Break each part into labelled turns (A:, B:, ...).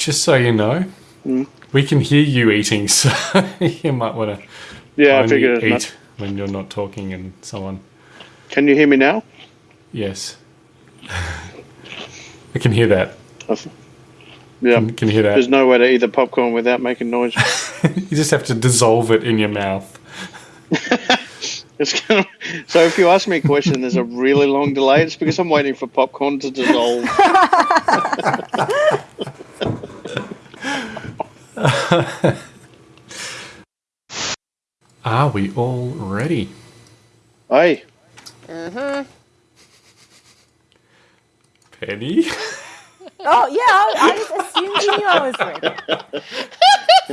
A: just so you know,
B: Hmm.
A: we can hear you eating, so you might want to
B: Yeah, I figured
A: eat when you're not talking and so on.
B: Can you hear me now?
A: Yes. I can hear that.
B: Yeah.
A: I can hear that.
B: There's no way to eat the popcorn without making noise.
A: You just have to dissolve it in your mouth.
B: Gonna, so if you ask me a question, there's a really long delay. It's because I'm waiting for popcorn to dissolve.
A: Are we all ready?
B: Hey, Mhm.
A: Penny?
C: Oh yeah, I, I just assumed you knew I was ready.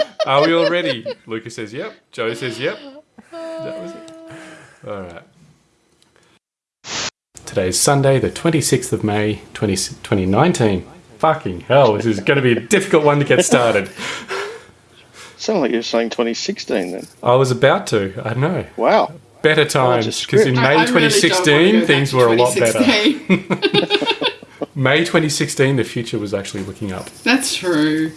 A: Are we all ready? Lucas says yep. Joe says yep. That was it. All right. Today is Sunday, the 26th of May, 20, 2019. Fucking hell, this is going to be a difficult one to get started.
B: Sound like you're saying 2016 then.
A: I was about to, I know.
B: Wow.
A: Better times, because in. May
D: I- I
A: 2016,
D: wanna go back
A: things
D: to
A: were a lot better. May 2016, the future was actually looking up.
D: That's true.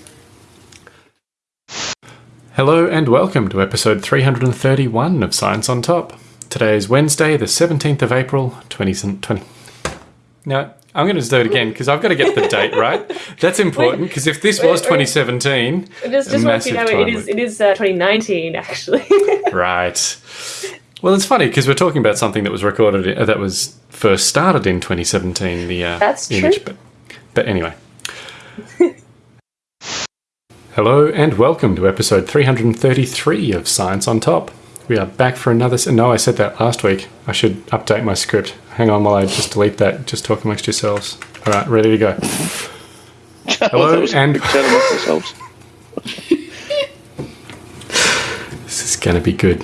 A: Hello and welcome to episode 331 of Science on Top. Today is Wednesday, the 17th of April, 2020. Now, I'm going to do it again because I've got to get the date right. That's important because if this was
C: wait, wait.
A: 2017,
C: Just, just
A: massive
C: know,
A: time
C: it is. It is uh, 2019 actually.
A: right. Well, it's funny because we're talking about something that was recorded, uh, that was first started in 2017, the uh,
C: That's
A: image.
C: true.
A: But, but anyway. Hello and welcome to episode 333 of Science on Top. We are back for another. No, I said that last week. I should update my script. Hang on while I just delete that. Just talk amongst yourselves. All right, ready to go. Hello and
B: Chat amongst yourselves.
A: this is going to be good.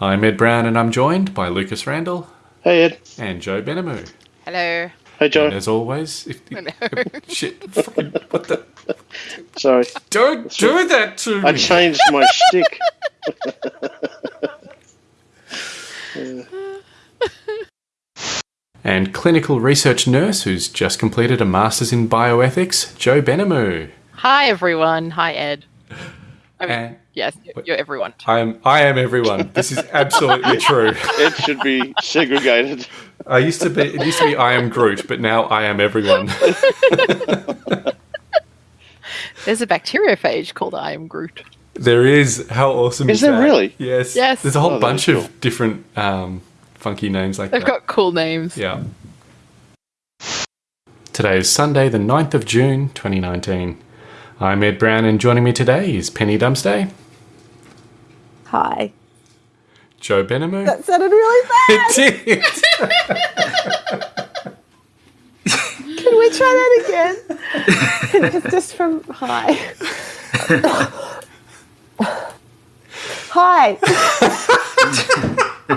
A: I'm Ed Brown and I'm joined by Lucas Randall
B: Hey, Ed.
A: and Joe Benamu.
E: Hello.
B: Hey, Joe.
A: And as always, if, shit, what the?
B: Sorry.
A: Don't do that to me.
B: I changed my shtick.
A: Uh, And clinical research nurse who's just completed a master's in bioethics, Joe Benamu.
E: Hi, everyone. Hi, Ed. I mean,
A: And
E: yes, you're everyone.
A: I am, I am everyone. This is absolutely true.
B: It should be segregated.
A: I used to be, it used to be I am Groot, but now I am everyone.
E: There's a bacteriophage called I am Groot.
A: There is. How awesome is,
B: Is there
A: that?
B: really?
A: Yes.
E: Yes.
A: There's a whole
B: Oh,
A: bunch
B: is
A: of different um, funky names like that.
E: They've
A: that.
E: got cool names.
A: Yeah. Today is Sunday, the 9th of June, 2019. I'm Ed Brown, and joining me today is Penny Dumsday,
C: Hi.
A: Joe Benamu.
C: That sounded really bad.
A: It did.
C: Can we try that again? just, just from hi. hi. I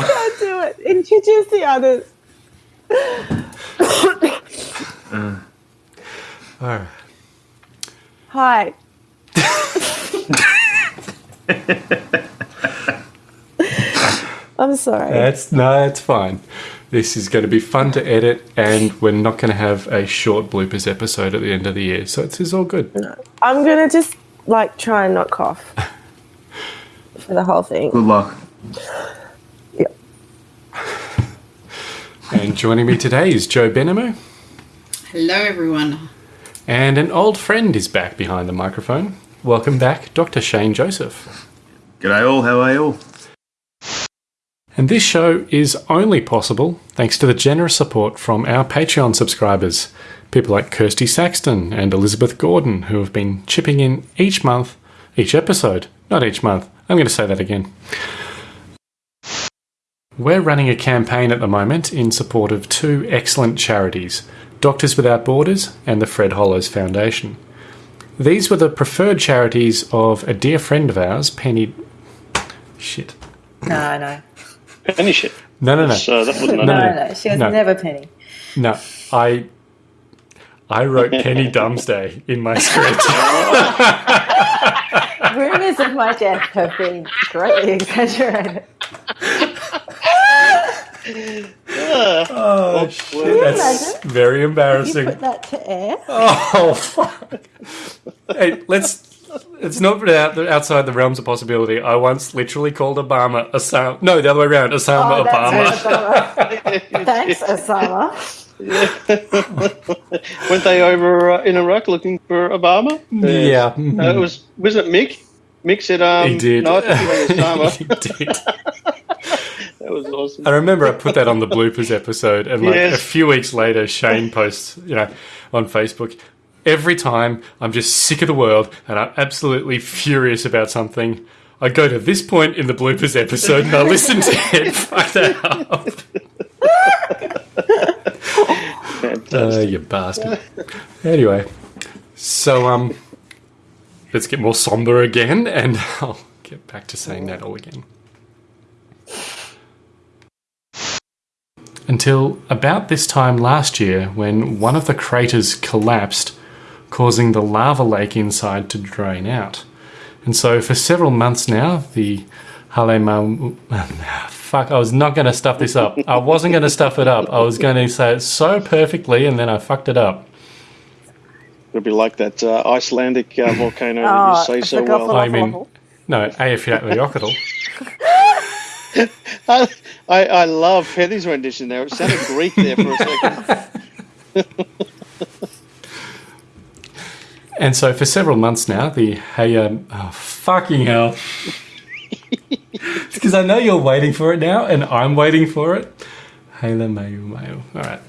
C: can't do it. Introduce the others.
A: All right.
C: Hi. I'm sorry.
A: That's no, it's fine. This is going to be fun to edit, and we're not going to have a short bloopers episode at the end of the year, so it's, it's all good.
C: I'm gonna just like try and not cough for the whole thing.
F: Good luck.
C: Yeah.
A: And joining me today is Joe Benamu,
D: Hello, everyone.
A: and an old friend is back behind the microphone. Welcome back, Dr. Shane Joseph.
F: G'day all, how are you all?
A: And this show is only possible thanks to the generous support from our Patreon subscribers, people like Kirsty Saxton and Elizabeth Gordon, who have been chipping in each month, each episode, not each month. I'm going to say that again. We're running a campaign at the moment in support of two excellent charities Doctors Without Borders and the Fred Hollows Foundation. These were the preferred charities of a dear friend of ours, Penny. Shit.
G: No, no,
B: Penny shit.
A: No, no, no.
B: So that wasn't
A: No,
G: no,
A: no.
G: no. She was
A: No.
G: never Penny.
A: No, I I wrote Penny Dumsday in my script.
G: Rumors of my death have been greatly exaggerated.
A: oh, oh shit. That's very
C: You
A: embarrassing.
C: put that to air.
A: Oh, fuck. hey, let's. It's not out, outside the realms of possibility. I once literally called Obama Osama. No, the other way around. Osama
C: Oh,
A: Obama.
C: that's Osama. Thanks, Osama.
B: Went they over uh, in Iraq looking for Obama?
A: Yeah.
B: Uh, it was wasn't it Mick? Mick said, um,
A: He did.
B: No, I think it was
A: he did.
B: that was awesome.
A: I remember I put that on the bloopers episode, and like
B: Yes.
A: a few weeks later, Shane posts, you know, on Facebook. Every time I'm just sick of the world and I'm absolutely furious about something, I go to this point in the bloopers episode and I listen to it. Fuck that up.
B: Fantastic.
A: Uh, you bastard. Anyway, so um, let's get more somber again, and I'll get back to saying that all again. Until about this time last year, when one of the craters collapsed, causing the lava lake inside to drain out. And so, for several months now, the Halema. Fuck, I was not going to stuff this up. I wasn't going to stuff it up. I was going to say it so perfectly, and then I fucked it up.
B: It'll be like that uh, Icelandic uh, volcano
C: Oh,
B: that you say so
C: the
B: well.
C: Gothel-
A: I mean, no, Eyjafjallajökull.
B: I, I, I love Heather's rendition there. It sounded Greek there for a second.
A: And so for several months now, the hey, um, oh, fucking hell. Because I know you're waiting for it now, and I'm waiting for it. Halemaʻumaʻu. All right.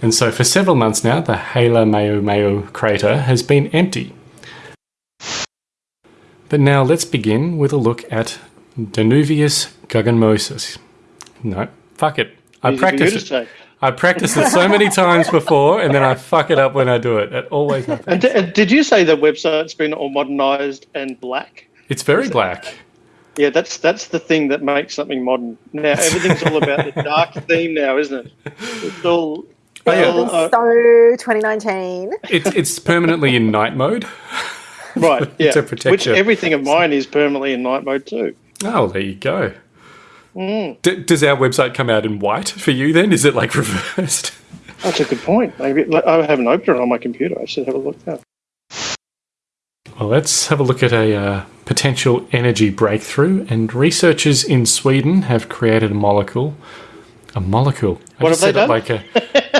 A: And so for several months now, the Halemaʻumaʻu crater has been empty. But now let's begin with a look at Danuvius Guggenmosus. No, fuck it. I
B: Easy for you
A: practiced it. I practiced it so many times before, and then I fuck it up when I do it. It always happens.
B: And and did you say the website's been all modernized and black?
A: It's very black.
B: Yeah, that's that's the thing that makes something modern. Now everything's all about the dark theme now, isn't it? It's all.
A: Oh, yeah.
B: uh,
C: So 2019.
A: It's it's permanently in night mode.
B: right, yeah.
A: To protect
B: Which
A: you.
B: everything of mine is permanently in night mode too.
A: Oh, there you go. D- does our website come out in white for you then? Is it like reversed?
B: That's a good point. Maybe I haven't opened it on my computer. I should have a look now.
A: Well, let's have a look at a uh, potential energy breakthrough. And researchers in Sweden have created a molecule. A molecule. I
B: What have they
A: said it like a.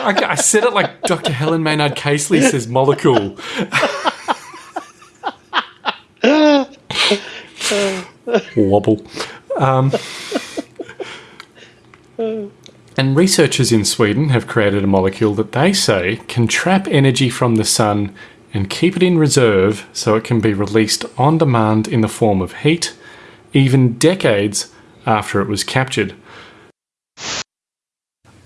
A: I, I said it like Dr. Helen Maynard Casely says molecule. Wobble. Um, and researchers in Sweden have created a molecule that they say can trap energy from the sun and keep it in reserve so it can be released on demand in the form of heat, even decades after it was captured.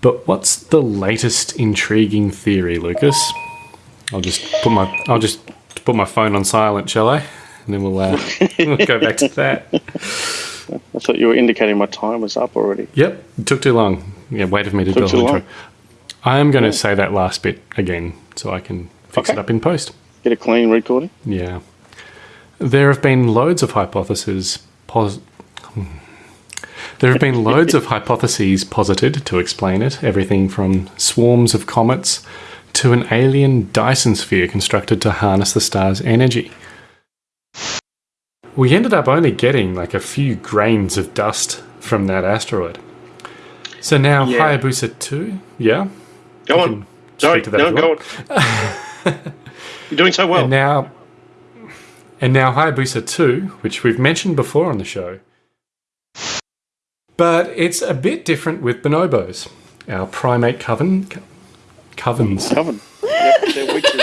A: But what's the latest intriguing theory, Lucas? I'll just put my I'll just put my phone on silent, shall I? And then we'll, uh, we'll go back to that.
B: I thought you were indicating my time was up already.
A: Yep, it took too long. Yeah, wait for me to do the
B: too
A: whole
B: long.
A: intro. I am going to say that last bit again so I can fix
B: Okay.
A: it up in post.
B: Get a clean recording.
A: Yeah. There have been loads of hypotheses. Pos- there have been loads of hypotheses posited to explain it. Everything from swarms of comets to an alien Dyson sphere constructed to harness the star's energy. We ended up only getting like a few grains of dust from that asteroid. So now
B: Yeah.
A: Hayabusa 2, yeah?
B: Go on.
A: can
B: No,
A: to that
B: no,
A: if
B: go on. You're doing so well.
A: And now, and now Hayabusa 2, which we've mentioned before on the show. But it's a bit different with bonobos, our primate coven. co- Covens.
B: Coven. Yep, they're witches.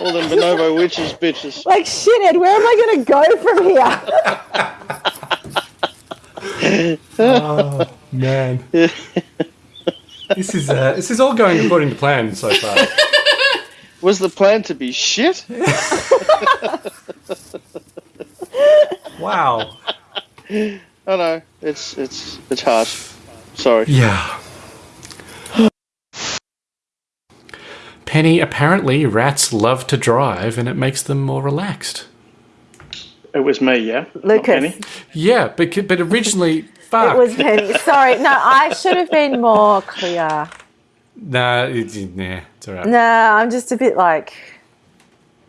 B: All them bonobo witches, bitches.
C: Like shit, Ed, where am I going to go from here?
A: Man. this is uh, this is all going according to plan so far.
B: Was the plan to be shit?
A: Wow.
B: I know. It's it's it's harsh. Sorry.
A: Yeah. Penny, apparently rats love to drive and it makes them more relaxed.
B: It was me, yeah.
C: Lucas.
B: Penny.
A: Yeah, but but originally, Fuck.
C: It was Penny. Sorry. No, I should have been more clear.
A: Nah, it, nah, it's all right.
C: No, I'm just a bit like.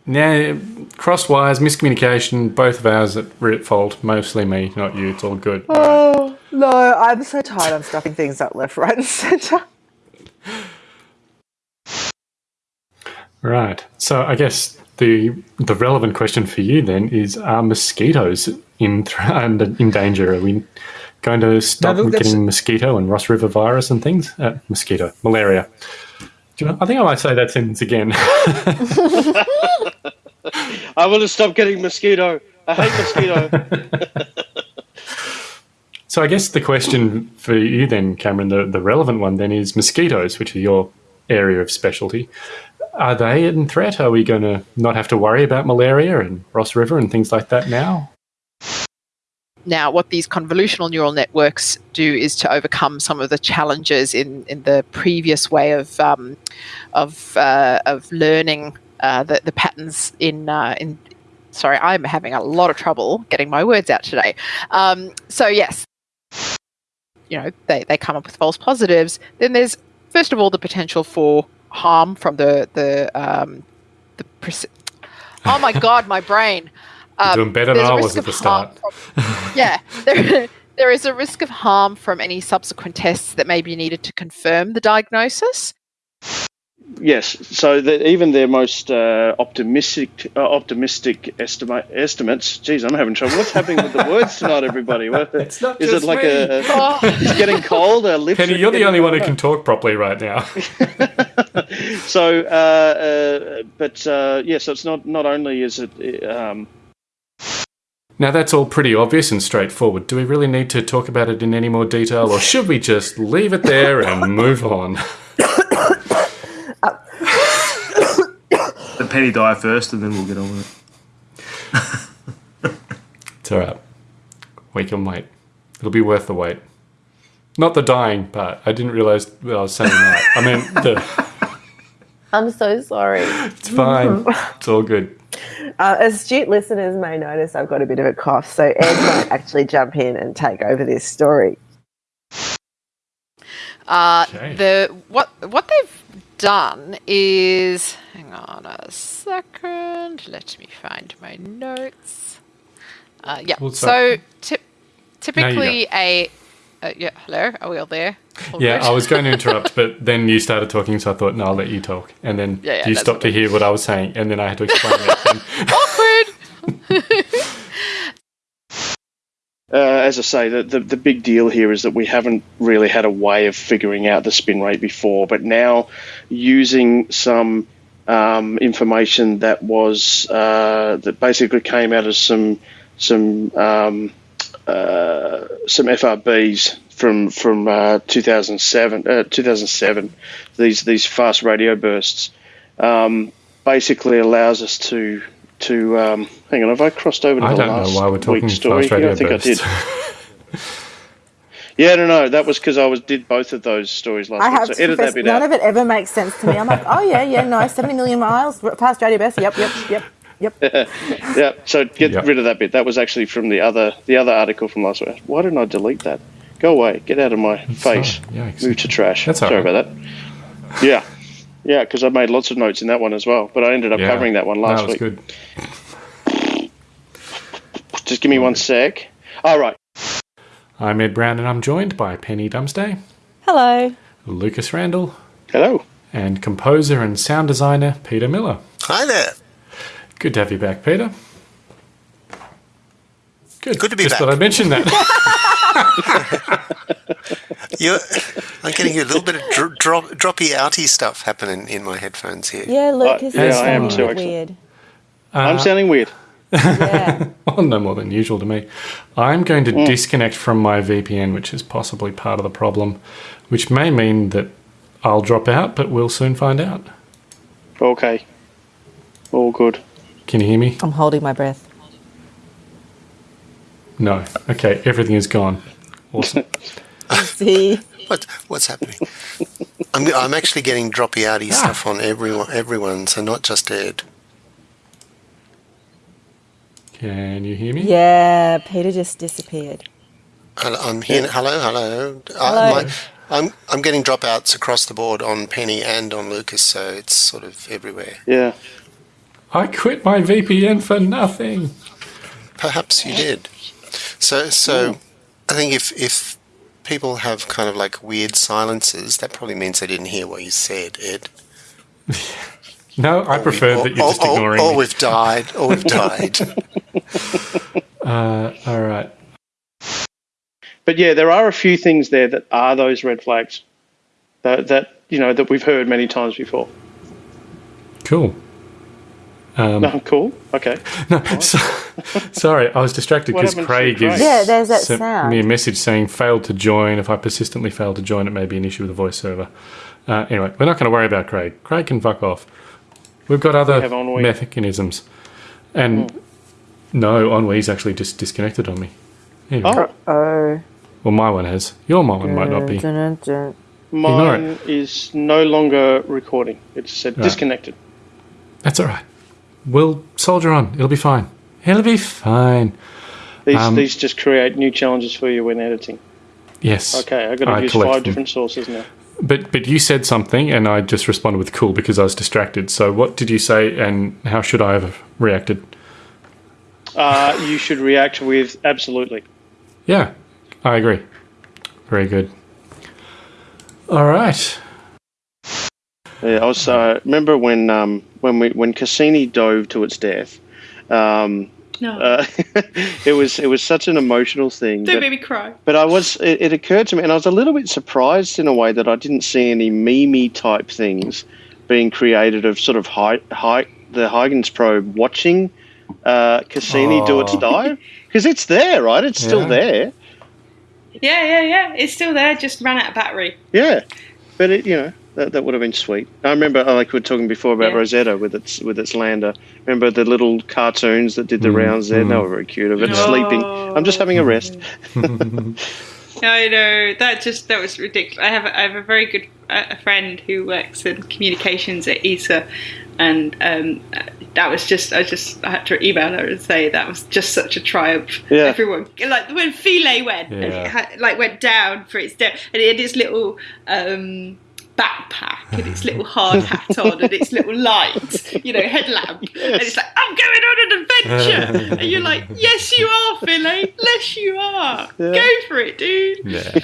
A: Nah, cross wires, miscommunication, both of ours at we're at fault. Mostly me, not you. It's all good.
C: Oh no, I'm so tired. I'm stuffing things up left, right, and centre.
A: Right. So I guess the the relevant question for you then is: Are mosquitoes in in danger? Are we going to stop
H: look, that's-
A: getting mosquito and Ross River virus and things? Uh, mosquito, malaria. Do you know, I think I might say that sentence again.
B: I want to stop getting mosquito. I hate mosquito.
A: so I guess the question for you then, Cameron, the, the relevant one then is mosquitoes, which is your area of specialty. Are they in threat? Are we going to not have to worry about malaria and Ross River and things like that now?
E: Now, what these convolutional neural networks do is to overcome some of the challenges in, in the previous way of um, of uh, of learning uh, the, the patterns in uh, in. Sorry, I'm having a lot of trouble getting my words out today. Um, so yes, you know they, they come up with false positives. Then there's first of all the potential for harm from the the um, the. Oh my god, my brain. Um,
A: Doing better than
E: there's a
A: I
E: risk
A: was at
E: of
A: the
E: harm
A: start.
E: from- yeah, there, there is a risk of harm from any subsequent tests that may be needed to confirm the diagnosis.
B: yes. So that even their most uh, optimistic uh, optimistic estimate estimates. Geez, I'm having trouble. What's happening with the words tonight, everybody? What,
A: It's not
B: is it like
A: me.
B: a?
E: Oh,
B: It's getting cold. Our lips.
A: Penny, you're the
B: getting
A: only one who can talk properly right now.
B: so, uh, uh, but uh, yeah, so it's not not only is it um,
A: Now that's all pretty obvious and straightforward. Do we really need to talk about it in any more detail, or should we just leave it there and move on?
F: Let Penny die first, and then we'll get on with it.
A: It's all right. We can wait. It'll be worth the wait. Not the dying part. I didn't realize that I was saying that. I mean, the,
C: I'm so sorry.
A: it's fine. It's all good.
C: Uh, astute listeners may notice I've got a bit of a cough, so Ed might actually jump in and take over this story.
E: uh,
A: Okay.
E: the what what they've done is hang on a second. Let me find my notes. Uh, yeah.
A: Well,
E: so
A: so-
E: typ typically a uh, yeah. Hello, are we all there? All
A: Yeah,
E: good?
A: I was going to interrupt, but then you started talking, so I thought, no, I'll let you talk. And then
E: Yeah, yeah,
A: you stopped to hear what I was saying, and then I had to explain it.
E: Awkward.
B: uh, as I say, the, the the big deal here is that we haven't really had a way of figuring out the spin rate before, but now using some um, information that was uh, that basically came out of some some um, uh, some FRBs from from uh, 2007 uh, 2007 these these fast radio bursts um, basically allows us to to um, hang on have I crossed over to
A: I
B: the
A: don't know
B: last
A: why we're talking
B: week's story
A: fast radio
B: yeah, I think
A: bursts.
B: I did yeah no no that was because I was did both of those stories last
C: I
B: week
C: have
B: so
C: to
B: edit that
C: confess,
B: bit
C: none
B: out
C: of it ever makes sense to me. I'm like, oh yeah, yeah, no, 70 million miles, fast radio best. Yep, yep, yep, yep.
B: yeah so get
A: Yep.
B: rid of that bit that was actually from the other the other article from last week why didn't I delete that go away get out of my face
A: fine. Yikes.
B: move to trash
A: That's
B: sorry
A: right.
B: about that yeah yeah because I made lots of notes in that one as well but I ended up
A: Yeah.
B: covering that one last
A: that was
B: week
A: good.
B: just give me one sec all right
A: I'm Ed Brown, and I'm joined by Penny Dumsday,
C: Hello.
A: Lucas Randall,
B: hello
A: and composer and sound designer Peter Miller.
H: Hi there.
A: Good to have you back, Peter. Good.
H: Good to be
A: Just
H: back.
A: thought I'd mention that.
H: You, I'm getting a little bit of dr- drop, droppy outy stuff happening in my headphones here.
C: Yeah, Lucas
B: yeah, I am too,
C: a bit
B: actually.
C: weird.
B: I'm sounding weird
C: Yeah.
A: well, no more than usual to me. I'm going to
B: Hmm.
A: disconnect from my VPN, which is possibly part of the problem, which may mean that I'll drop out, but we'll soon find out.
B: okay all good
A: Can you hear me?
C: I'm holding my breath.
A: No. Okay, everything is gone. Awesome.
C: See?
H: What, what's happening? I'm, I'm actually getting droppy outy stuff on everyone, everyone, so not just Ed.
A: Can you hear me?
C: Yeah, Peter just disappeared.
H: Hello, I'm here. Hello, hello.
C: Hello.
H: Uh, my, I'm I'm getting dropouts across the board on Penny and on Lucas, so it's sort of everywhere.
B: Yeah.
A: I quit my VPN for nothing.
H: Perhaps you did. So so, I think if if people have kind of like weird silences, that probably means they didn't hear what you said, Ed.
A: No, I prefer
H: or,
A: that you're just
H: or- or-
A: ignoring
H: or
A: me.
H: we've died, or we've died.
A: Uh, all right.
B: But yeah, there are a few things there that are those red flags that, that you know that we've heard many times before.
A: Cool. Um,
B: Oh, cool. Okay.
A: no, so, sorry, I was distracted because Craig
B: Craig?
A: is
C: Yeah, there's that
A: sent
C: sound.
A: me a message saying failed to join. If I persistently fail to join, it may be an issue with the voice server. Uh, anyway, we're not going to worry about Craig. Craig can fuck off. We've got other
B: have Ennui.
A: mechanisms. And no, Ennui's actually just disconnected on me. Anyway,
B: Oh,
C: Oh.
A: Well, my one has. Your one might not be.
C: Dun, dun, dun.
B: Mine is no longer recording. It said
A: Right.
B: disconnected.
A: That's all right. We'll soldier on. It'll be fine. It'll be fine.
B: These
A: Um,
B: these just create new challenges for you when editing.
A: Yes.
B: Okay, I've got to
A: I
B: use five
A: them.
B: different sources now.
A: But but you said something, and I just responded with cool because I was distracted. So what did you say, and how should I have reacted?
B: Uh, you should react with absolutely.
A: Yeah, I agree. Very good. All right.
B: Yeah, I was. Uh, remember when um, when we when Cassini dove to its death. Um,
D: No,
B: uh, it was it was such an emotional thing.
D: don't
B: but-
D: make me cry.
B: But I was, it, it occurred to me, and I was a little bit surprised in a way that I didn't see any mimi type things being created of sort of high, high, the Huygens probe watching uh, Cassini do its
A: Oh.
B: dive because it's there, right? It's still there,
D: Yeah, yeah, yeah. It's still there. Just ran out of battery.
B: yeah. But it, you know, that, that would have been sweet. I remember, uh, like we were talking before about
D: Yeah.
B: Rosetta with its with its lander. Remember the little cartoons that did the rounds there? They were very cute of it
D: No.
B: sleeping. I'm just having a rest.
D: I know that just that was ridiculous. I have a, I have a very good uh, a friend who works in communications at ESA, and um, that was just I just I had to email her and say that was just such a triumph.
B: Yeah.
D: Everyone like when Philae went and
A: Yeah.
D: it had, like went down for its death, and it had its little. Um, backpack and its little hard hat on and its little light you know headlamp and it's like i'm going on an adventure and you're like yes you are Philae yes you are go for it dude
A: Yeah.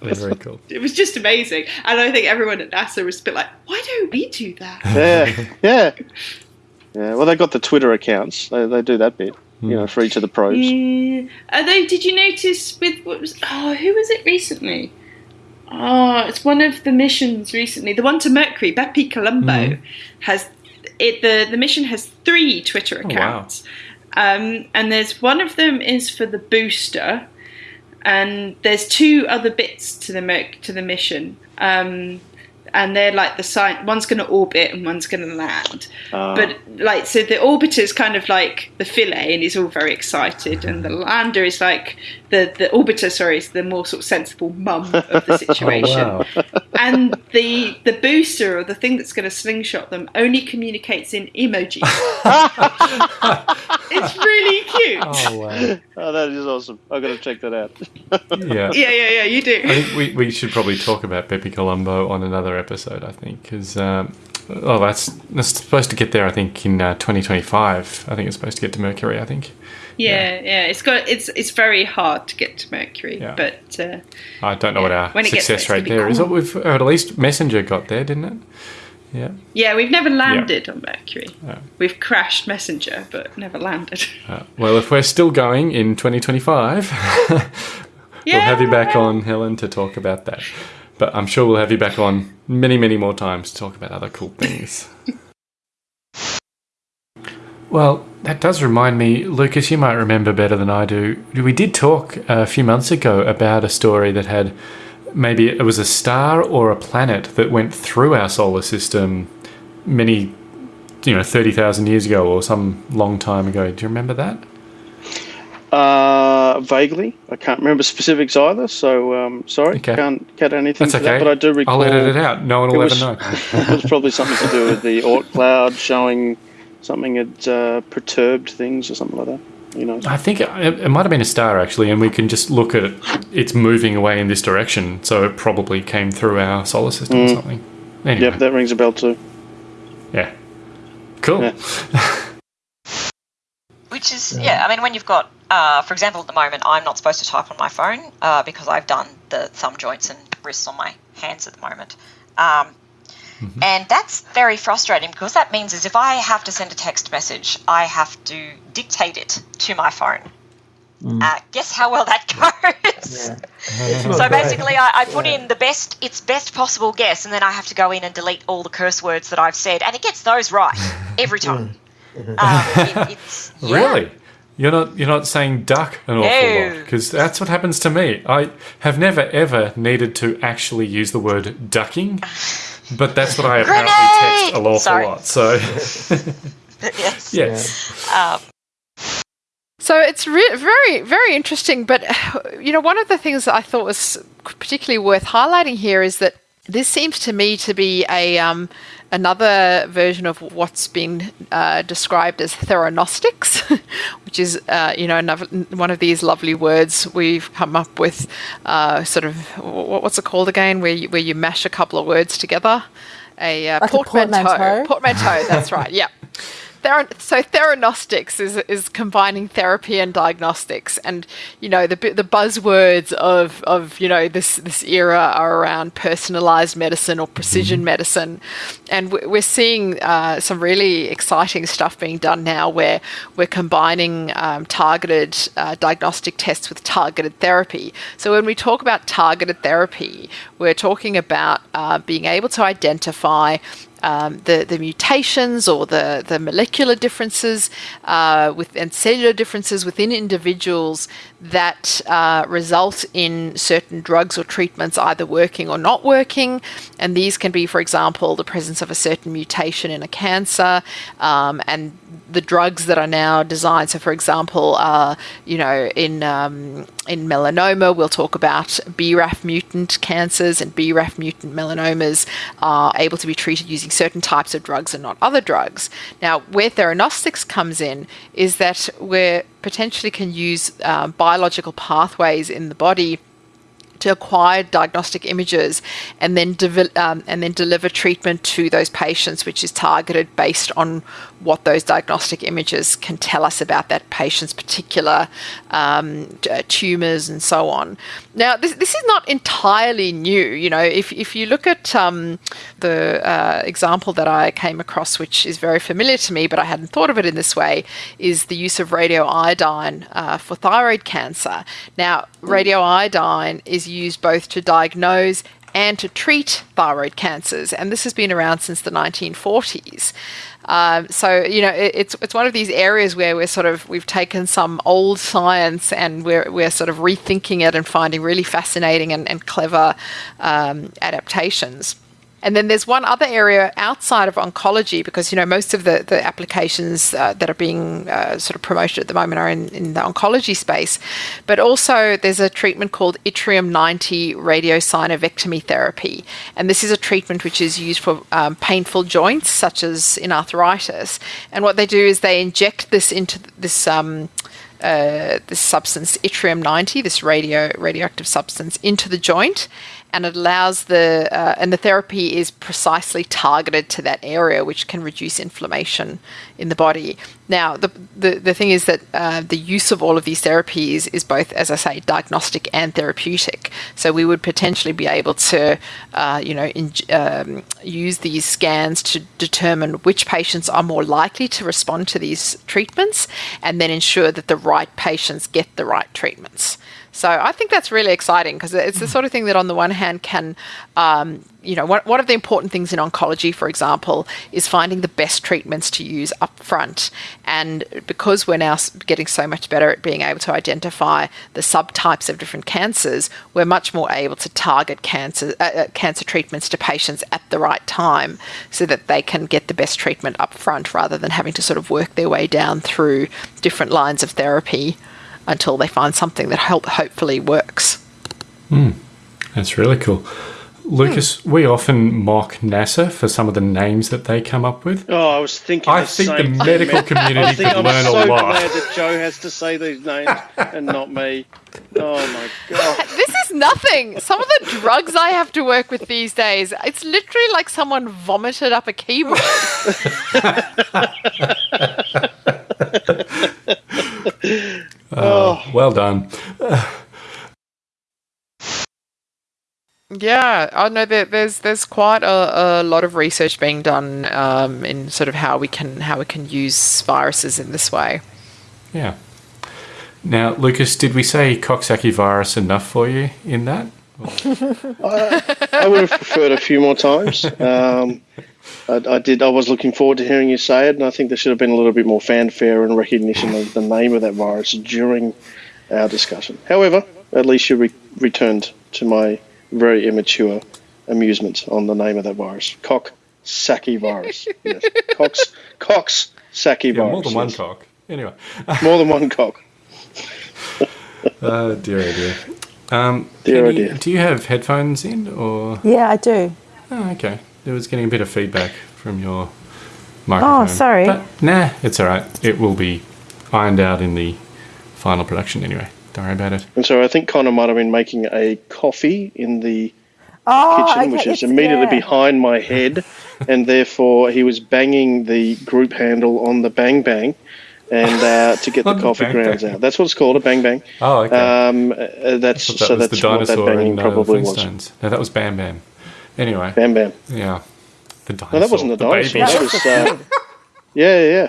A: Very cool.
D: it was just amazing. And I think everyone at NASA was a bit like, why don't we do that?
B: Yeah, yeah, yeah. Well, they got the Twitter accounts. They, they do that bit, you know, hmm. for each of the probes.
D: Yeah. Although, did you notice with what was, oh, who was it recently? Oh, it's one of the missions recently. The one to Mercury, Bepi Colombo, has it. The, the mission has three Twitter
A: wow.
D: accounts. Um, and there's one of them is for the booster, and there's two other bits to the Merc- to the mission. Um, and they're like the sign. One's going to orbit and one's going to land.
B: Ah.
D: but like, so the orbiter's kind of like the Philae and he's all very excited, and the lander is like the the orbiter. Sorry, is the more sort of sensible mum of the situation
A: Oh, wow.
D: and the the booster or the thing that's going to slingshot them only communicates in emoji. it's really cute.
A: Oh, wow.
B: Oh, that is awesome. I've got to check that out.
A: Yeah.
D: Yeah, yeah, yeah. You do.
A: I think we, we should probably talk about Bepi Colombo on another episode, I think, because, um, oh, that's, that's supposed to get there, I think, in uh, 2025. I think it's supposed to get to Mercury, I think.
D: Yeah, yeah. It's got it's it's very hard to get to Mercury,
A: Yeah.
D: but uh,
A: I don't know what our
D: when
A: success
D: there,
A: rate there is.
D: cool.
A: Oh, We've heard at least Messenger got there, didn't it? Yeah.
D: yeah, we've never landed on Mercury.
A: Yeah.
D: We've crashed Messenger, but never landed.
A: Uh, well, if we're still going in 2025, we'll have you back on, Helen, to talk about that. But I'm sure we'll have you back on many, many more times to talk about other cool things. well, that does remind me, Lucas, you might remember better than I do. We did talk a few months ago about a story that had maybe it was a star or a planet that went through our solar system many, you know, 30,000 years ago or some long time ago. Do you remember that?
B: Uh, vaguely, I can't remember specifics either. So um, sorry,
A: Okay.
B: can't get anything
A: That's
B: to
A: okay.
B: that. But I do recall
A: I'll edit it out. No one will ever know.
B: it was probably something to do with the Oort cloud showing something had uh, perturbed things or something like that. Who knows?
A: I think it, it might have been a star actually, and we can just look at it. It's moving away in this direction, so it probably came through our solar system or something. Anyway,
B: Yep, that rings a bell too.
A: yeah, cool.
B: Yeah.
I: Which is, yeah, I mean, when you've got, uh, for example, at the moment, I'm not supposed to type on my phone uh, because I've done the thumb joints and wrists on my hands at the moment. Um, And that's very frustrating because that means is if I have to send a text message, I have to dictate it to my phone. Uh, guess how well that goes? so basically, I, I put in the best, its best possible guess, and then I have to go in and delete all the curse words that I've said, and it gets those right every time. um, it, it's, yeah.
A: Really? You're not you're not saying duck an awful lot because that's what happens to me. I have never ever needed to actually use the word ducking, but that's what I apparently text an awful
I: Sorry.
A: lot. So
I: yes.
A: yes,
I: Um,
E: So it's re- very, very interesting. But, you know, one of the things that I thought was particularly worth highlighting here is that this seems to me to be a um, another version of what's been uh, described as theranostics, which is, uh, you know, another, one of these lovely words we've come up with. Uh, sort of, what's it called again? Where you, where you mash a couple of words together. A uh,
C: Like a
E: portmanteau.
C: portmanteau?
E: Portmanteau. That's right. Yeah. Thera- so theranostics is is combining therapy and diagnostics, and you know the the buzzwords of of you know this this era are around personalized medicine or precision medicine, and we- we're seeing uh, some really exciting stuff being done now where we're combining um, targeted uh, diagnostic tests with targeted therapy. So when we talk about targeted therapy, we're talking about uh, being able to identify um, the the mutations or the the molecular differences uh, with and cellular differences within individuals that uh, result in certain drugs or treatments either working or not working, and these can be, for example, the presence of a certain mutation in a cancer, um, and the drugs that are now designed. So, for example, uh, you know, in um, in melanoma, we'll talk about BRAF mutant cancers and BRAF mutant melanomas are able to be treated using certain types of drugs and not other drugs. Now, where theranostics comes in is that we potentially can use uh, biological pathways in the body to acquire diagnostic images and then um, and then deliver treatment to those patients, which is targeted based on what those diagnostic images can tell us about that patient's particular um, uh, tumors and so on. Now, this, this is not entirely new. You know, if, if you look at um, the uh, example that I came across, which is very familiar to me, but I hadn't thought of it in this way, is the use of radioiodine uh, for thyroid cancer. Now, radioiodine is used both to diagnose and to treat thyroid cancers, and this has been around since the 1940s. Um, so you know, it, it's it's one of these areas where we're sort of we've taken some old science and we're we're sort of rethinking it and finding really fascinating and, and clever um, adaptations. And then there's one other area outside of oncology because you know most of the the applications uh, that are being uh, sort of promoted at the moment are in, in the oncology space, but also there's a treatment called yttrium 90 radiosynovectomy therapy, and this is a treatment which is used for um, painful joints such as in arthritis. And what they do is they inject this into this. Um, uh, this substance yttrium 90 this radio radioactive substance into the joint and it allows the uh, and the therapy is precisely targeted to that area which can reduce inflammation in the body. Now the the, the thing is that uh, the use of all of these therapies is both as i say diagnostic and therapeutic. So we would potentially be able to uh, you know in, um, use these scans to determine which patients are more likely to respond to these treatments and then ensure that the right patients get the right treatments so I think that's really exciting because it's the sort of thing that, on the one hand, can, um, you know, one, one of the important things in oncology, for example, is finding the best treatments to use up front. And because we're now getting so much better at being able to identify the subtypes of different cancers, we're much more able to target cancer uh, uh, cancer treatments to patients at the right time, so that they can get the best treatment up front rather than having to sort of work their way down through different lines of therapy until they find something that help, hopefully works. Hmm.
A: That's really cool. Lucas, hmm. we often mock NASA for some of the names that they come up with.
B: Oh, I was thinking.
A: I
B: the
A: think the
B: same thing,
A: medical
B: man.
A: community
B: I think
A: could
B: I'm
A: learn a
B: so glad that Joe has to say these names and not me. Oh my god!
E: This is nothing. Some of the drugs I have to work with these days, it's literally like someone vomited up a keyboard.
A: Oh, well done.
E: Yeah, I know that there's there's quite a, a lot of research being done um, in sort of how we can how we can use viruses in this way.
A: Yeah. Now, Lucas, did we say Coxsackie virus enough for you in that?
B: I would have preferred a few more times. Um, I, I did. I was looking forward to hearing you say it, and I think there should have been a little bit more fanfare and recognition of the name of that virus during our discussion. However, at least you re- returned to my very immature amusement on the name of that virus, Coxsackie virus. yes, Cox Cox Saki
A: Yeah,
B: virus.
A: more than one
B: yes.
A: cock. Anyway.
B: More than one cock.
A: Oh, dear, oh dear. Um,
B: Dear, oh
A: Penny,
B: dear.
A: Do you have headphones in, or
C: Yeah, I do.
A: oh, okay? It was getting a bit of feedback from your microphone.
C: Oh, sorry.
A: But, nah, it's all right. It will be ironed out in the final production anyway. Don't worry about it.
B: And so I think Connor might have been making a coffee in the
C: Oh,
B: kitchen,
C: okay,
B: which is
C: it's-
B: immediately
C: yeah.
B: behind my head, and therefore he was banging the group handle on the bang bang, and uh, to get the coffee
A: bang
B: grounds
A: bang.
B: out. That's what it's called, a bang bang.
A: Oh, okay.
B: Um, uh, that's
A: that
B: so that's
A: the
B: what that
A: dinosaur
B: banging
A: in uh,
B: probably was.
A: No, that was Bam Bam. Anyway,
B: Bam bam.
A: yeah. The dinosaur.
B: No, that wasn't the dinosaur.
A: baby.
B: That was uh, yeah, yeah,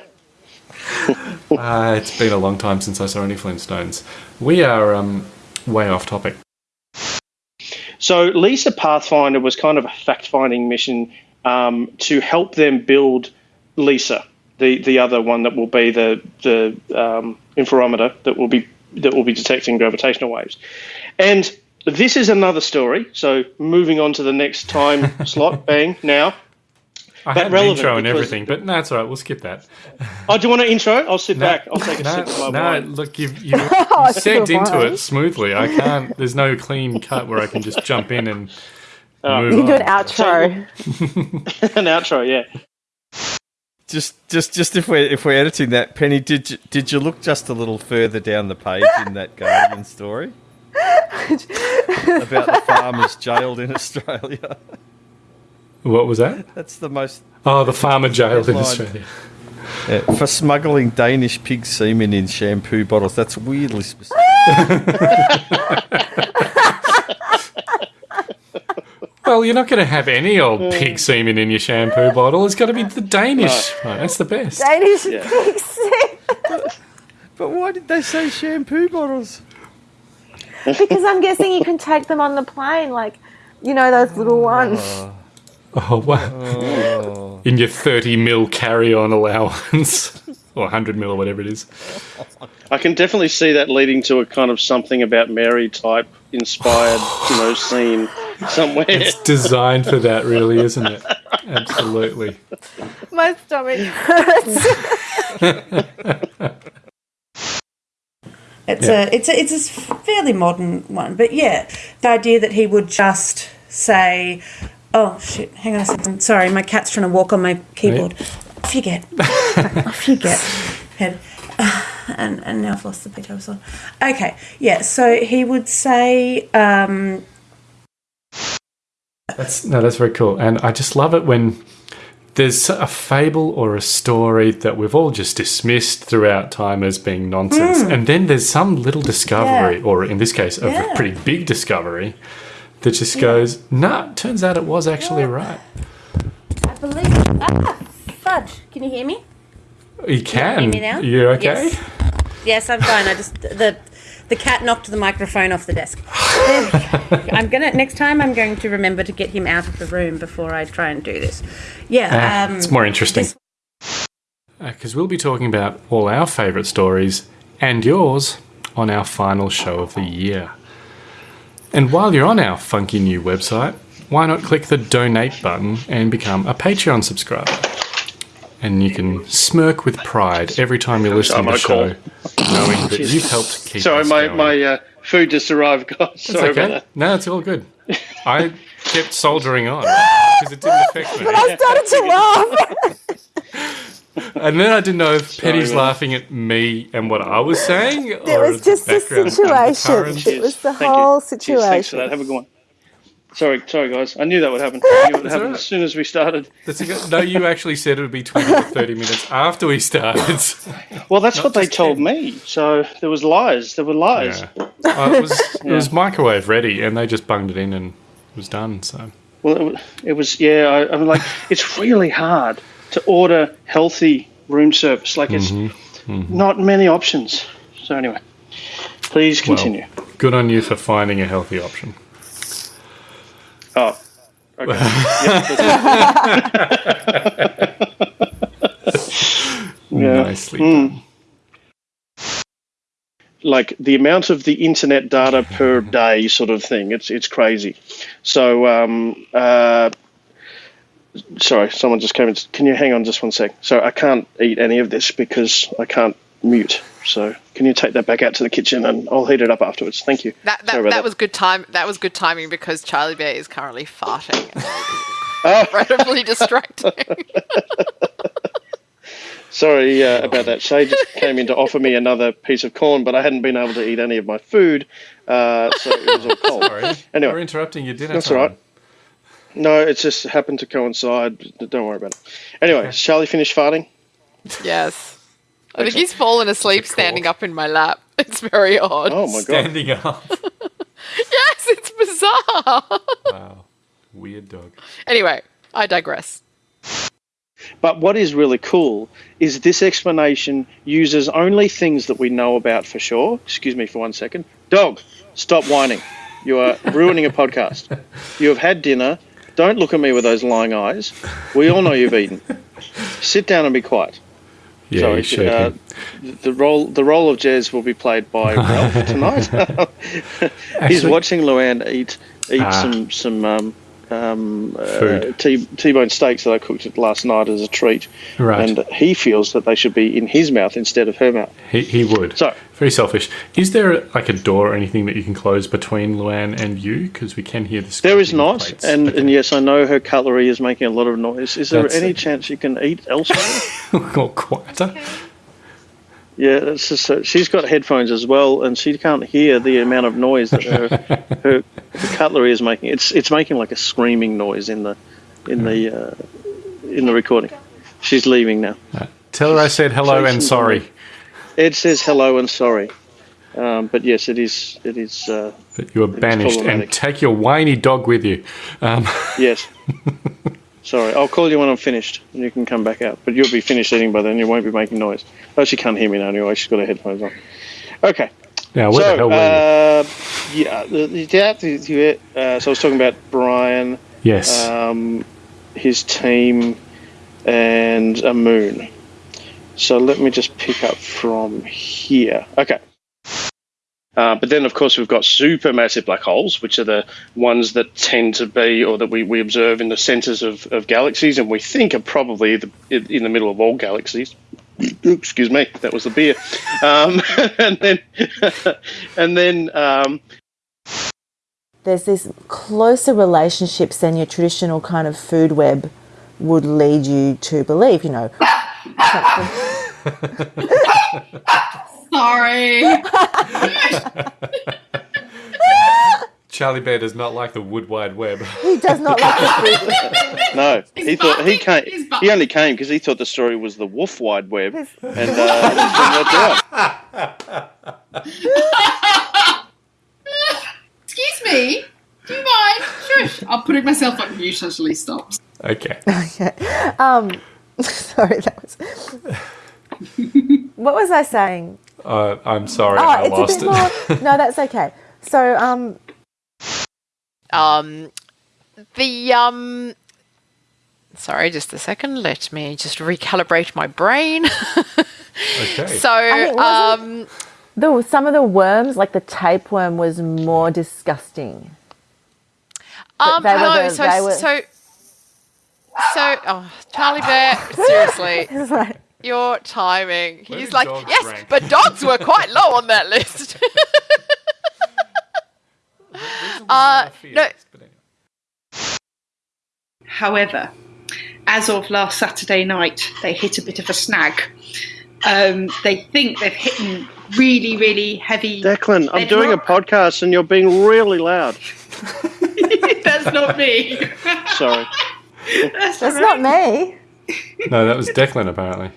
B: yeah.
A: Uh, it's been a long time since I saw any Flintstones. We are um, way off topic.
B: So Lisa Pathfinder was kind of a fact-finding mission um, to help them build Lisa, the the other one that will be the the um, interferometer that will be that will be detecting gravitational waves. And this is another story. So moving on to the next time slot, bang now.
A: I
B: But
A: had an intro and everything, but no, it's all right. We'll skip that.
B: Oh, do you want an intro? I'll sit
A: No,
B: back. I'll take a
A: no,
B: sip of my
A: no,
B: wine.
A: look, you've, you've,
C: Oh,
A: you've segged
C: your
A: into it smoothly. I can't. There's no clean cut where I can just jump in and oh. move
C: You can do
A: on.
C: an outro.
B: an outro, yeah.
J: Just, just, just if we're if we're editing that, Penny, did you, did you look just a little further down the page in that Guardian story about the farmers jailed in Australia?
A: What was that?
J: That's the most
A: Oh, the farmer jailed in Australia.
J: yeah, for smuggling Danish pig semen in shampoo bottles. That's weirdly specific.
A: Well, you're not going to have any old pig semen in your shampoo bottle. It's got to be the Danish. one. That's the best.
C: Danish
B: Yeah.
C: pigs.
J: But why did they say shampoo bottles?
C: Because I'm guessing you can take them on the plane, like you know those little ones.
A: Oh, oh wow.
J: Oh,
A: In your 30 mil carry on allowance. or 100 mil or whatever it is.
B: I can definitely see that leading to a kind of something about Mary type inspired, you know, scene somewhere.
A: It's designed for that, really, isn't it? Absolutely.
C: My stomach hurts.
K: It's
A: Yeah.
K: a it's a it's a fairly modern one, but yeah, the idea that he would just say, "Oh shit, hang on a second, sorry, my cat's trying to walk on my keyboard." Off you get, off you get, head. And and now I've lost the page I was on. Okay, yeah. So he would say, um,
A: That's no, that's very cool, and I just love it when there's a fable or a story that we've all just dismissed throughout time as being nonsense, and then there's some little discovery,
K: Yeah.
A: or in this case, a
K: Yeah.
A: pretty big discovery that just goes, "Nah, turns out it was actually right."
K: I believe. Ah, fudge. Can you hear me?
A: You can.
K: hear me now?
A: You okay?
K: Yes. Yes, I'm fine. I just the the cat knocked the microphone off the desk. There we go. I'm gonna next time. I'm going to remember to get him out of the room before I try and do this. Yeah,
A: Ah,
K: um,
A: it's more interesting.
K: this-
A: Because we'll be talking about all our favourite stories and yours on our final show of the year. And while you're on our funky new website, why not click the donate button and become a Patreon subscriber? And you can smirk with pride every time you listen to the show, knowing that you've helped keep
B: Sorry,
A: us
B: my,
A: going.
B: my uh, food just arrived, guys.
A: It's
B: Sorry
A: okay.
B: about that.
A: No, it's all good. I kept soldiering on because it didn't affect me.
C: But I started to laugh.
A: And then I didn't know if
B: Sorry,
A: Penny's
B: man.
A: laughing at me and what I was saying,
C: It
A: or
C: was just the
A: background
C: situation.
A: undercurrent.
C: It was the
B: Thank you.
C: whole
B: Cheers, thanks for that.
C: situation.
B: Have a good one. Sorry, sorry, guys. I knew that would happen. I knew it would happen
A: alright.
B: as soon as we started.
A: That's a good- no, you actually said it would be 20 to 30 minutes after we started.
B: Well, that's
A: Not
B: what they told
A: 10.
B: me. So there was lies. There were lies.
A: Yeah. Uh, it, was, it was microwave ready, and they just bunged it in and it was done. So
B: Well, it, it was. Yeah, I, I'm like, it's really hard to order healthy room service. Like, it's
A: Mm-hmm.
B: not many options. So anyway, please continue.
A: Well, good on you for finding a healthy option.
B: Oh, okay. Yeah.
A: Nicely
B: Mm. like the amount of the internet data per day sort of thing it's it's crazy so um uh sorry someone just came in can you hang on just one sec so i can't eat any of this because i can't mute so can you take that back out to the kitchen and i'll heat it up afterwards thank you
E: That that,
B: Sorry
E: that, was good time. That was good timing because Charlie Bear is currently farting.
B: Oh.
E: Incredibly distracting.
B: sorry uh, about that shay just came in to offer me another piece of corn but i hadn't been able to eat any of my food uh, so it was all cold
A: Sorry.
B: Anyway.
A: We're interrupting your dinner
B: That's
A: time.
B: all right. no it just happened to coincide don't worry about it anyway has charlie finished farting
E: yes. I think he's fallen asleep standing up in my lap. It's very odd.
B: Oh my god.
A: Standing up.
E: Yes, it's bizarre.
A: Wow. Weird dog.
E: anyway, I digress.
B: But what is really cool is this explanation uses only things that we know about for sure. Excuse me for one second. Dog, stop whining. You are ruining a podcast. You have had dinner. Don't look at me with those lying eyes. We all know you've eaten. Sit down and be quiet.
A: Yeah,
B: Sorry, uh, the role the role of Jez will be played by Ralph tonight. He's watching Luann eat eat
A: Ah.
B: some some um, um, uh, T T-bone steaks that I cooked last night as a treat,
A: Right.
B: and he feels that they should be in his mouth instead of her mouth.
A: He, he would.
B: So-
A: Very selfish. Is there like a door or anything that you can close between Luann and you? Because we can hear the
B: There is not,
A: plates.
B: and,
A: Okay.
B: and yes, I know her cutlery is making a lot of noise. Is there
A: That's-
B: any chance you can eat elsewhere?
A: or quieter.
B: Yeah, that's just so she's got headphones as well, and she can't hear the amount of noise that her her the cutlery is making. It's it's making like a screaming noise in the in the uh, in the recording. She's leaving now.
A: Tell her I said hello and
B: Jason's
A: sorry.
B: Ed says hello and sorry, um, but yes, it is it is uh,
A: That you are banished and take your whiny dog with you. Um,
B: yes. sorry, I'll call you when I'm finished, and you can come back out. But you'll be finished eating by then. You won't be making noise. Oh, she can't hear me now anyway. She's got her headphones on. Okay.
A: now, where
B: so,
A: the hell were you?
B: uh, yeah, the, the, the, the, uh, so I was talking about Brian,
A: Yes.
B: um, his team, and a moon. So let me just pick up from here. Okay. Uh, but then, of course, we've got supermassive black holes, which are the ones that tend to be, or that we, we observe in the centers of, of galaxies, and we think are probably the, in the middle of all galaxies. Excuse me, that was the beer. Um, and then, and then, um,
G: There's this closer relationships than your traditional kind of food web would lead you to believe, you know.
D: Sorry.
A: Charlie Bear does not like the wood wide web.
G: He does not like the food web.
B: no, he thought he came.
D: He's
B: He only came because he thought the story was the wolf wide web, and uh, it turned out.
D: Excuse me. Do you mind? Shush. I'm putting myself on mute until he stops.
A: Okay.
G: Okay. Um, sorry, that was. what was I saying?
A: Uh, I'm sorry,
G: Oh,
A: I
G: it's
A: lost
G: a bit
A: it.
G: more. No, that's okay. So, um,
E: Um, the um. Sorry, just a second. Let me just recalibrate my brain.
A: okay.
E: so,
G: think wasn't-
E: um,
G: the some of the worms, like the tapeworm, was more disgusting.
E: um, no,
G: the-
E: so,
G: were-
E: so, so, oh, Charlie Bear, seriously,
G: It's like,
E: your timing.
A: Where
E: He's like, yes,
A: rank?"
E: but dogs were quite low on that list. Uh, no.
D: However, as of last Saturday night, they hit a bit of a snag. Um, they think they've hit really, really heavy.
B: Declan, I'm doing a podcast and you're being really loud.
D: That's not me.
B: Sorry.
D: That's,
G: That's not me.
A: No, that was Declan apparently.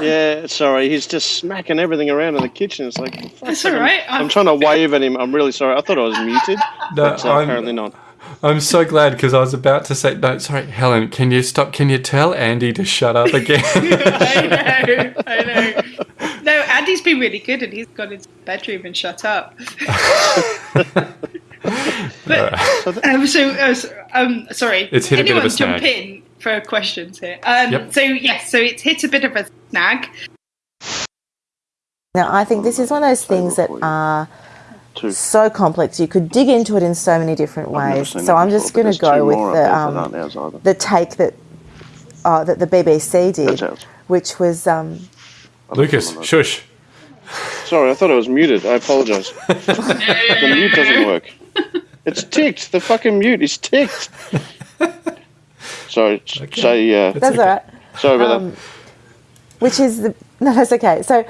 B: Yeah, sorry. He's just smacking everything around in the kitchen. It's like,
D: That's
B: sake,
D: all
B: I'm- I'm,
D: I'm-
B: trying to wave at him. I'm really sorry. I thought I was muted.
A: No,
B: but uh,
A: I'm-
B: apparently not.
A: I'm so glad because I was about to say, no, sorry, Helen, can you stop? Can you tell Andy to shut up again?
D: I know, I know. No, Andy's been really good and he's gone into the bedroom and shut up. but, um, so, uh, um, sorry.
A: It's hit a bit of a
D: Anyone jump
A: snag.
D: in for questions here. Um,
A: Yep.
D: So, yes, so it's hit a bit of a snag.
G: Now, I think this is one of those things that are so complex. You could dig into it in so many different ways. So I'm just going to go with the um,
B: aren't ours either.
G: the take that uh, that the BBC did, which was um,
A: Lucas, shush.
B: Sorry, I thought I was muted. I apologise. the mute doesn't work. It's ticked. The fucking mute is ticked. Sorry. s- Say, uh,
G: that's all right.
B: Sorry about
G: Um, which is the no, that's okay. So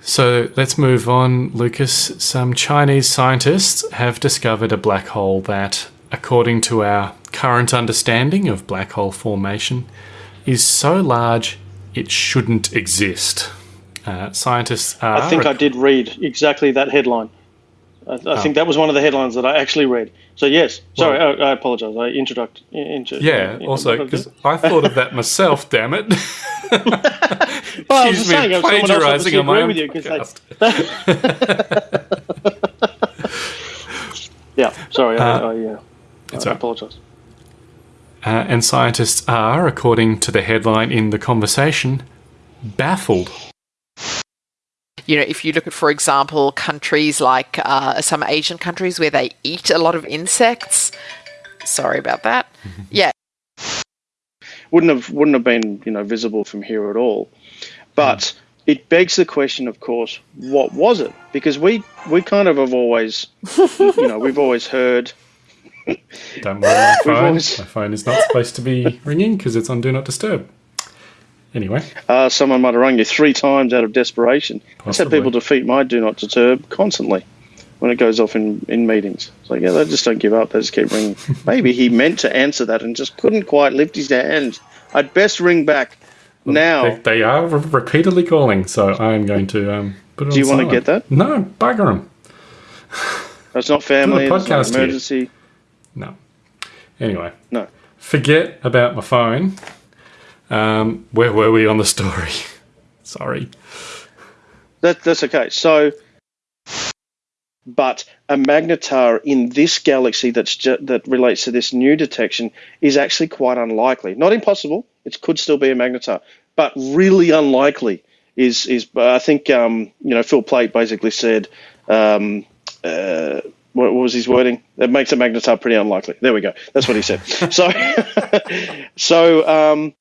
A: So let's move on, Lucas. Some Chinese scientists have discovered a black hole that, according to our current understanding of black hole formation, is so large it shouldn't exist. Uh, scientists are.
L: I think I did read exactly that headline. I, I
A: Oh.
L: think that was one of the headlines that I actually read. So yes, sorry, I, I apologise. I introduct. Inter,
A: Yeah, also, because I thought of that myself, damn it.
L: Well, I
A: Excuse me,
L: saying, if someone else
A: plagiarising
L: obviously
A: on my own
L: you, they- yeah, sorry, I,
A: Uh,
L: I, yeah,
A: it's
L: I
A: right.
L: apologise.
A: Uh, and scientists are, according to the headline in the conversation, baffled.
E: You know, if you look at, for example, countries like uh, some Asian countries where they eat a lot of insects. Sorry about that. Yeah,
B: wouldn't have wouldn't have been you know visible from here at all. But it begs the question, of course, what was it? Because we we kind of have always, you know, we've always heard.
A: Don't worry, my phone.
B: always-
A: My phone is not supposed to be ringing because it's on Do Not Disturb. Anyway,
B: Uh, someone might have rung you three times out of desperation. That's how
A: Possibly.
B: people defeat my do not disturb constantly when it goes off in, in meetings. It's like, yeah, they just don't give up. They just keep ringing. Maybe he meant to answer that and just couldn't quite lift his hand. I'd best ring back now.
A: they, they are re- repeatedly calling, so I am going to um, put it
B: Do you wanna get that?
A: No, bugger them.
B: It's not family. It's not
A: podcast here.
B: emergency.
A: No. Anyway,
B: No.
A: forget about my phone. Um, where were we on the story? Sorry.
B: That, that's okay. So, but a magnetar in this galaxy that's that relates to this new detection is actually quite unlikely. Not impossible. It could still be a magnetar, but really unlikely. Is is I think um, you know Phil Plait basically said. Um, uh, what, what was his wording? That makes a magnetar pretty unlikely. There we go. That's what he said. so, so um,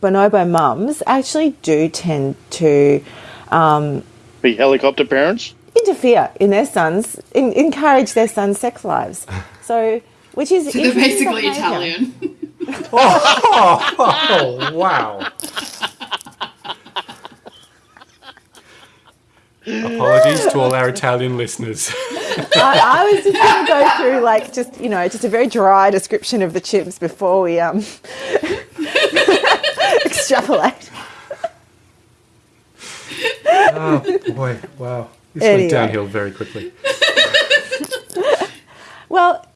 G: bonobo mums actually do tend to um,
B: be helicopter parents.
G: interfere in their sons, in, encourage their sons' sex lives. So, which is
D: So they're basically
G: behaviour.
D: Italian.
A: oh, wow. Apologies to all our Italian listeners.
G: I, I was just going to go through like just you know just a very dry description of the chimps before we um extrapolate.
A: oh boy, wow. This
G: Anyway.
A: went downhill very quickly.
G: Well,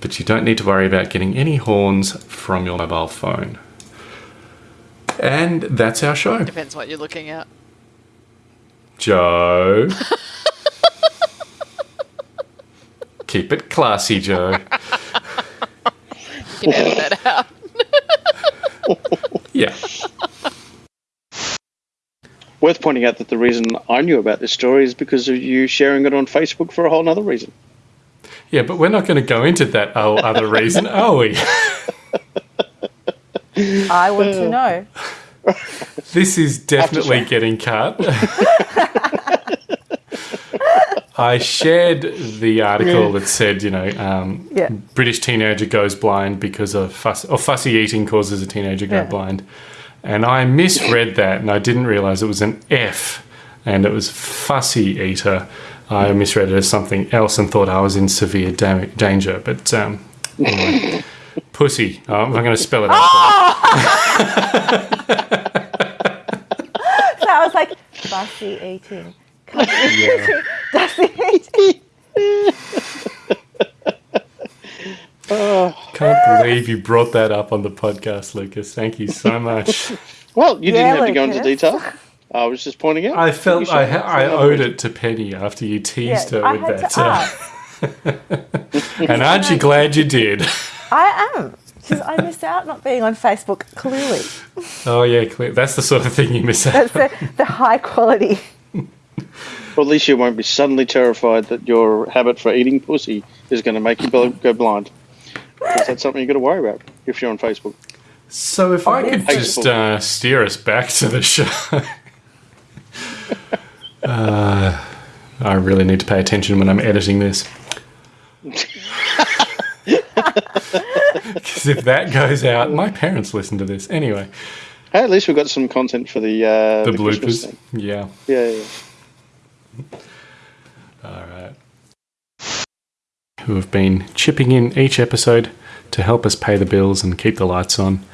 A: But you don't need to worry about getting any horns from your mobile phone. And that's our show.
E: depends what you're looking at.
A: Joe. Keep it classy, Joe.
E: You can edit that out.
A: Yeah.
B: Worth pointing out that the reason I knew about this story is because of you sharing it on Facebook for a whole other reason.
A: Yeah, but we're not going to go into that other reason, are we?
G: I want to know.
A: This is definitely getting cut. I shared the article that said, you know, um,
C: Yeah.
A: British teenager goes blind because of fuss or fussy eating causes a teenager go
C: Yeah.
A: blind, and I misread that, and I didn't realize it was an F, and it was fussy eater. I misread it as something else and thought I was in severe danger, but um, anyway, pussy. Oh, I'm going to spell it out.
C: So I was like, fussy eating.
A: Yeah.
C: Fussy eating.
A: Can't believe you brought that up on the podcast, Lucas. Thank you so much.
B: Well, you
C: Yeah,
B: didn't have to go into detail. I was just pointing out.
A: I felt I, ha- I owed it to Penny after you teased
C: Yeah,
A: her
C: I
A: with
C: had
A: that.
C: to
A: uh,
C: ask.
A: and aren't you glad you did?
C: I am. Because I missed out not being on Facebook, clearly.
A: Oh yeah, clear. That's the sort of thing you miss out.
C: That's the, the high quality.
B: Well, at least you won't be suddenly terrified that your habit for eating pussy is going to make you go blind. blind. 'Cause that's something you've got to worry about if you're on Facebook.
A: So if I could
B: Thanks,
A: just uh, steer us back to the show. uh, I really need to pay attention when I'm editing this. Because if that goes out, my parents listen to this anyway.
B: Hey, at least we've got some content for the uh,
A: The
B: Christmas
A: bloopers,
B: thing.
A: yeah.
B: Yeah, yeah.
A: All right. Who have been chipping in each episode to help us pay the bills and keep the lights on.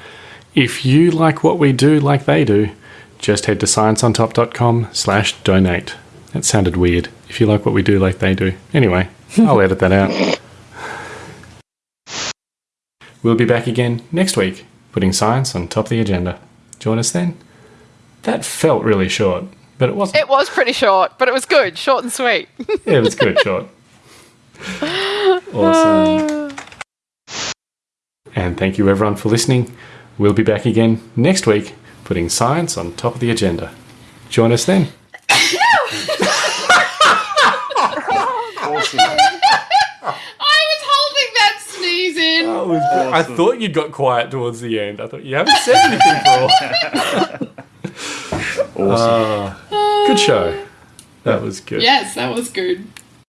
A: If you like what we do like they do, just head to scienceontop.com slash donate. That sounded weird. If you like what we do like they do. Anyway, I'll edit that out. We'll be back again next week, putting science on top of the agenda. Join us then. That felt really short, but it wasn't.
E: It was pretty short, but it was good, short and sweet.
A: Yeah, it was good short. Awesome. And thank you everyone for listening. We'll be back again next week, putting science on top of the agenda. Join us then.
D: I was holding that sneeze in.
A: I thought you'd got quiet towards the end. I thought you haven't said anything for a while. Ah, good show. That was good.
D: Yes, that was good.